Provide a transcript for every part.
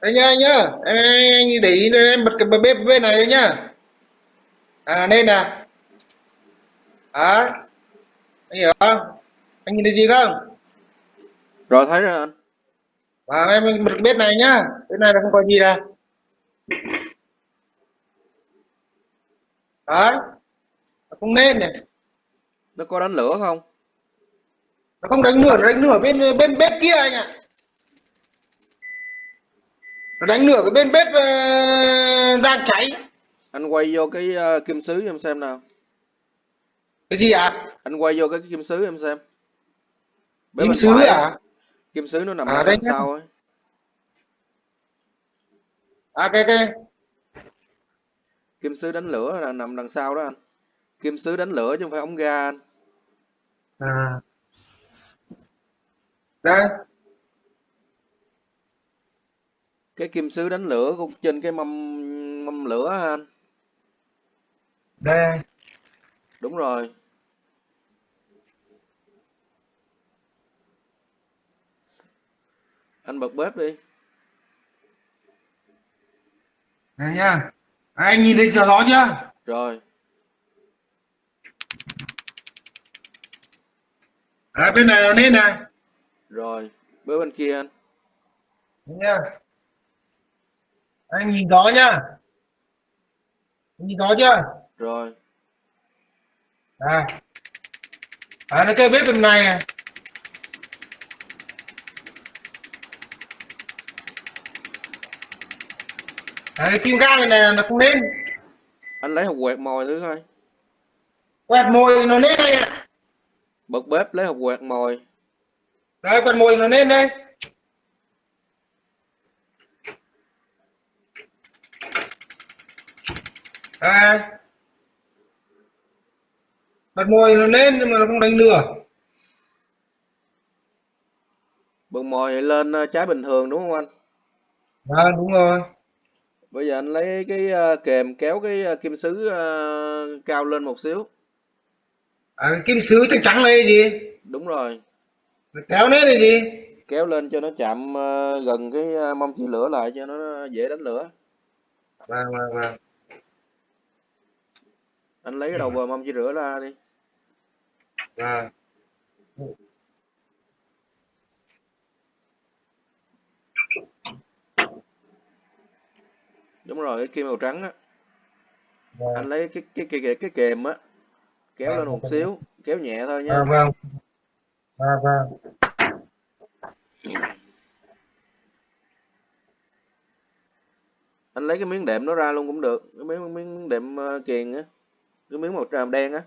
đây nhá anh nhá. Em, anh để ý đây, em bật cái bếp bên này đấy nhá. À nên nè. À anh hiểu không? Anh nhìn thấy gì không? Rồi thấy rồi anh. Và em bật bếp này nhá. Bên này là không có gì nè đấy không nên này. Nó có đánh lửa không? Nó không đánh lửa nó đánh lửa bên bên bếp kia anh ạ nó đánh lửa cái bên bếp uh, đang cháy. Anh quay vô cái uh, kim sứ em xem nào. Cái gì ạ? À? anh quay vô cái kim sứ em xem. Bếp kim sứ à kim sứ nó nằm à, đằng sau ấy. À cái cái. Kim sứ đánh lửa là nằm đằng sau đó anh. Kim sứ đánh lửa chứ không phải ống ga anh. À. Đây cái kim sứ đánh lửa cũng trên cái mâm mâm lửa anh. Đây đúng rồi. Anh bật bếp đi. Đây nha anh nhìn thấy gió chưa? Rồi. À, bên này nó lên này. Rồi bếp bên kia anh. Nha anh nhìn gió nhá. Anh nhìn gió chưa? Rồi. À. À nó cái bếp bên này à. à, cái kim ga này, này nó không lên anh lấy hộp quẹt mồi thứ coi. Quẹt mồi nó lên đây à. bật bếp lấy hộp quẹt mồi. Đây quẹt mồi nó lên đây à bật mồi nó lên nhưng mà nó không đánh lửa bật mồi lên ờ, trái bình thường đúng không anh? À đúng rồi. Bây giờ anh lấy cái ờ, kềm kéo cái ờ, kim sứ cao lên một xíu. À cái kim sứ trắng trắng này gì? Đúng rồi. Kéo lên này gì? Kéo lên cho nó chạm gần cái mâm chỉ lửa lại cho nó dễ đánh lửa. Vâng vâng vâng anh lấy cái đầu bờ mâm chỉ rửa ra đi. Vâng đúng rồi cái kim màu trắng á. Vâng. anh lấy cái cái cái cái, cái kềm á kéo vâng, lên một xíu kéo nhẹ thôi nha. Vâng vâng. Vâng vâng. Anh lấy cái miếng đệm nó ra luôn cũng được cái miếng miếng đệm uh, kiền á cái miếng màu tràm đen á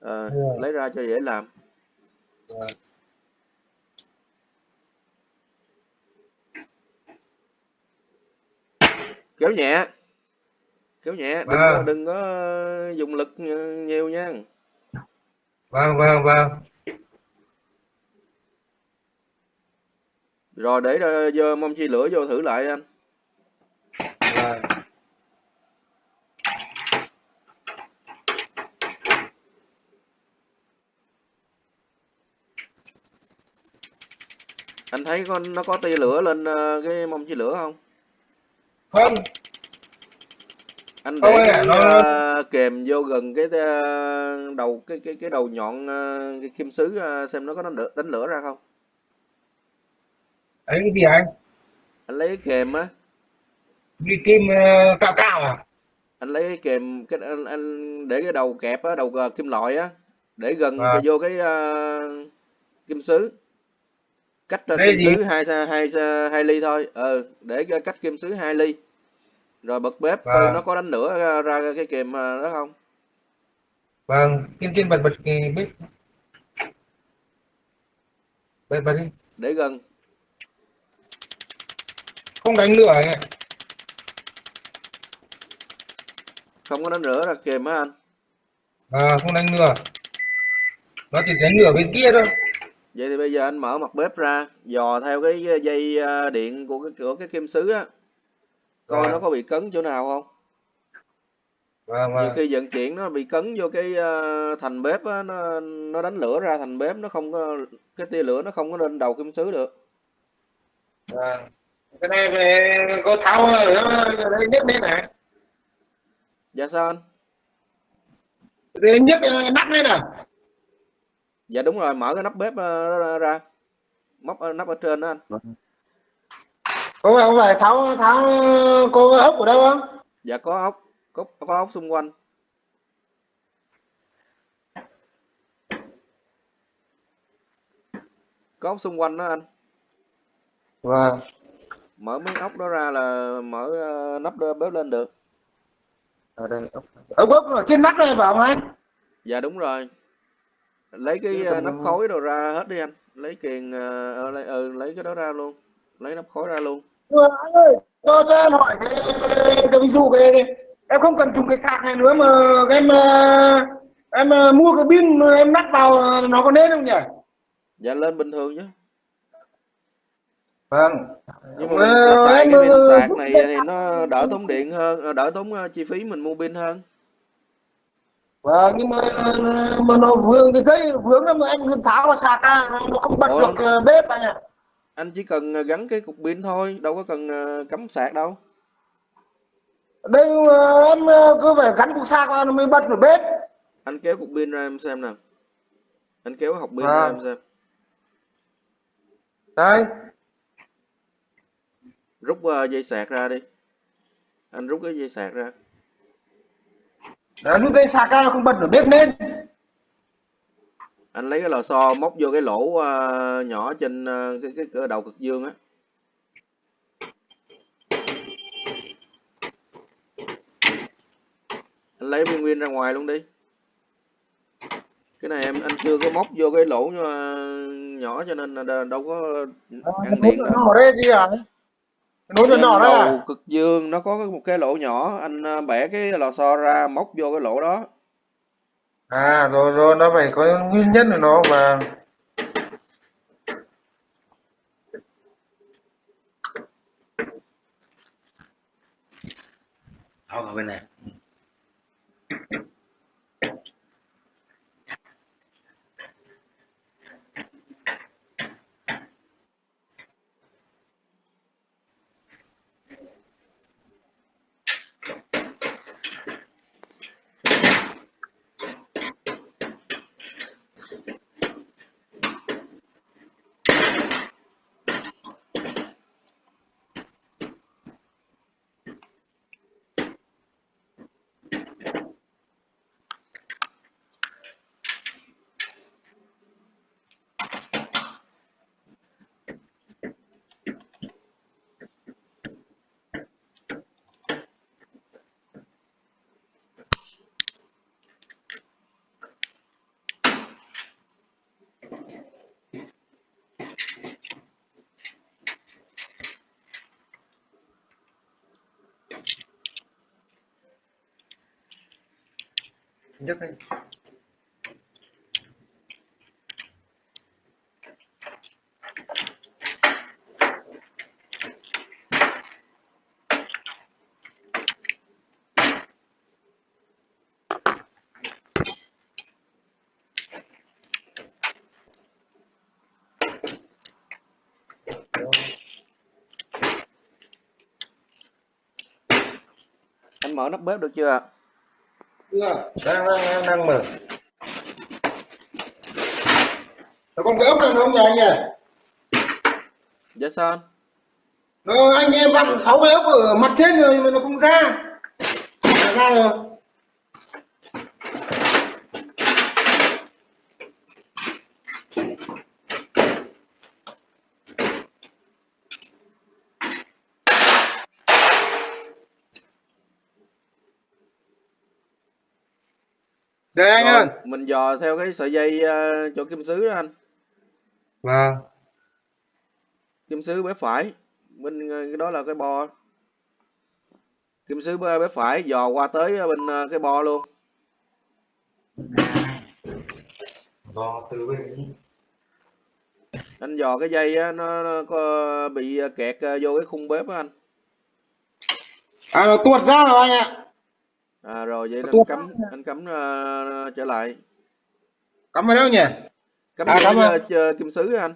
à, yeah. lấy ra cho dễ làm vâng. kéo nhẹ kéo nhẹ đừng Vâng. có, đừng có dùng lực nhiều nha vâng vâng vâng rồi để ra vô mâm chi lửa vô thử lại anh vâng anh thấy con nó có tia lửa lên ờ, cái mâm chi lửa không? Không. Anh để ạ, cái nó- ờ, kềm vô gần cái ờ, đầu cái cái cái đầu nhọn ờ, cái kim sứ ờ, xem nó có đánh lửa, đánh lửa ra không? Ấy cái gì anh? Anh lấy cái kềm á. Cái kim ờ, cạo cạo à? Anh lấy cái kềm cái anh, anh để cái đầu kẹp á đầu ờ, kim loại á để gần À. vô cái ờ, kim sứ cách Đây kim gì? sứ hai hai hai ly thôi. Ờ để cách kim sứ hai ly. Rồi bật bếp coi nó có đánh lửa ra, ra cái kềm ờ, đó không? Vâng kim kim bật bật cái bếp. Bật bật đi. Để gần. Không đánh lửa anh ạ. Không có đánh lửa ra kềm á anh. À, không đánh lửa. Nó chỉ đánh lửa bên kia thôi vậy thì bây giờ anh mở mặt bếp ra dò theo cái dây ờ, điện của cái của cái kim sứ á. Coi À. nó có bị cấn chỗ nào không? Vâng nhiều vâng. khi vận chuyển nó bị cấn vô cái ờ, thành bếp á nó nó đánh lửa ra thành bếp nó không có cái tia lửa nó không có lên đầu kim sứ được. Vâng. Cái này về có tháo ở đây nhất đấy này dạ sao anh? Nhất nắp đấy nè dạ đúng rồi mở cái nắp bếp ờ, ra, móc ờ, nắp ở trên đó anh. Không phải không phải tháo tháo cô ốc ở đâu không? Dạ có ốc có, có ốc xung quanh. Có ốc xung quanh đó anh. Vâng. Mở miếng ốc đó ra là mở ờ, nắp bếp lên được. Ở đây ốc. Ốc ốc trên nắp đây phải không anh? Dạ đúng rồi lấy cái còn- nắp khối đồ ra hết đi anh. Lấy kiềng ờ, ờ, lấy, ừ, lấy cái đó ra luôn. Lấy nắp khối ra luôn. Anh ơi cho cho em hỏi cái, cái ví dụ cái, cái em không cần dùng cái sạc này nữa mà em em mua cái pin em lắp vào nó có nên không nhỉ? Dạ lên bình thường chứ vâng. Nhưng mà em, cái pin ờ, sạc này thì nó đỡ tốn điện hơn đỡ tốn chi phí mình mua pin hơn vâng nhưng mà mà nó vướng cái dây vướng nó mà anh tháo vào sạc ra nó nó không bật Ủa? được ờ, bếp anh ạ. Anh chỉ cần ờ, gắn cái cục pin thôi đâu có cần ờ, cắm sạc đâu. Đây em cứ phải gắn cục sạc vào nó mới bật được bếp. Anh kéo cục pin ra em xem nào. Anh kéo hộp pin Vâng. ra em xem. Đây. Rút dây sạc ra đi. Anh rút cái dây sạc ra đấy lúc dây sạc ra không bật được bếp lên. Anh lấy cái lò xo móc vô cái lỗ ờ, nhỏ trên ờ, cái, cái cái đầu cực dương á. Anh lấy viên pin ra ngoài luôn đi. Cái này em anh chưa có móc vô cái lỗ ờ, nhỏ cho nên là đâu có ăn điện đâu nối nhỏ đây đầu à? cực dương nó có một cái lỗ nhỏ. Anh ờ, bẻ cái lò xo ra móc vô cái lỗ đó. À rồi rồi nó phải có nguyên nhân của nó và Tháo vào bên này nhấc lên anh mở nắp bếp được chưa chưa đang đang đang mở. Nó còn cái ốc này không nhỉ anh nhỉ? Dạ sao anh? Nó anh em vặn sáu cái ốc ở mặt trên rồi mà nó không ra. Ra rồi đây anh ơi. mình dò theo cái sợi dây ờ, chỗ kim sứ đó anh. Vâng. Kim sứ bếp phải bên ờ, cái đó là cái bo. Kim sứ bếp phải dò qua tới bên ờ, cái bo luôn. Do từ bên anh dò cái dây á nó, nó có bị kẹt vô cái khung bếp á anh. À nó tuột ra rồi anh ạ À, rồi vậy anh cấm anh cấm uh, trở lại. Cấm ở đâu nhỉ? Cấm à, cấm uh, kim sứ anh.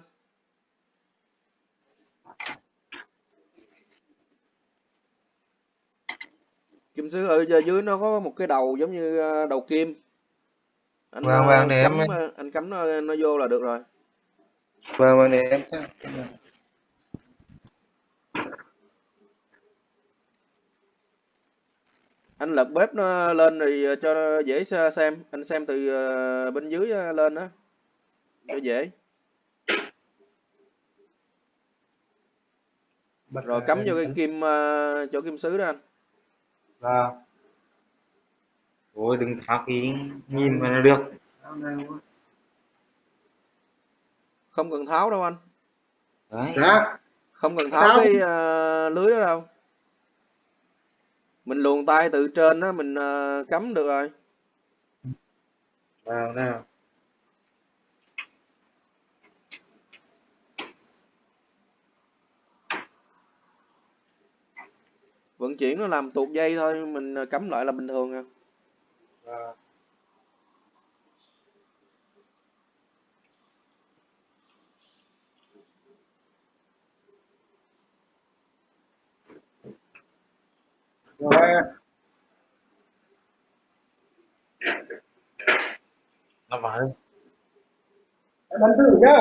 Kim sứ ở dưới nó có một cái đầu giống như ờ, đầu kim. Anh vâng, vâng, để ờ, cấm, em... Ờ, anh cấm nó, nó vô là được rồi. Vâng, vâng, để em xem. Anh lật bếp nó lên thì ờ, cho nó dễ xe- xem. Anh xem từ ờ, bên dưới ờ, lên đó. Cho dễ. Bật rồi cắm vô cái kim chỗ kim sứ đó anh. Vâng. Ôi đừng tháo cái nhìn mà là được. Không cần tháo đâu anh. Đấy. Dạ. Không cần tháo Tháo. cái ờ, lưới đó đâu mình luồn tay từ trên đó mình ờ, cắm được rồi. Vào nào. Vận chuyển nó làm tuột dây thôi mình ờ, cắm lại là bình thường à. Vâng. Rồi. Nó. Em bắn thử nhá.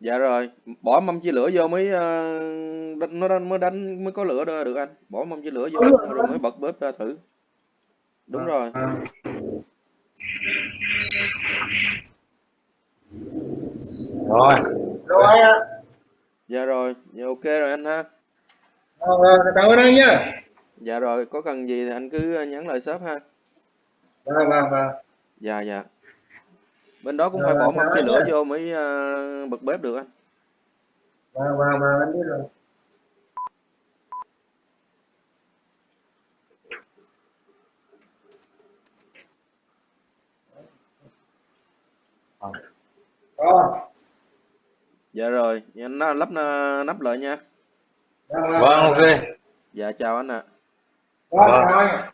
dạ rồi bỏ mâm chia lửa vô mới đánh- nó đánh, mới đánh mới có lửa được được anh bỏ mâm chia lửa vô lửa rồi mới bật bếp ra thử đúng rồi À. Rồi. Rồi ạ. dạ rồi dạ ok rồi anh ha vâng, cảm ơn anh nhá. Dạ rồi có cần gì thì anh cứ ờ, nhắn lời shop ha Vâng, vâng, vâng. dạ dạ bên đó cũng Rồi, phải bỏ chào mâm anh chia lửa vô mới ờ, bật bếp được anh Vâng, vâng, vâng, anh biết rồi. Rồi. dạ rồi dạ, anh lắp ờ, nắp lại nha Vâng, ok. dạ chào anh ạ Vâng, chào anh.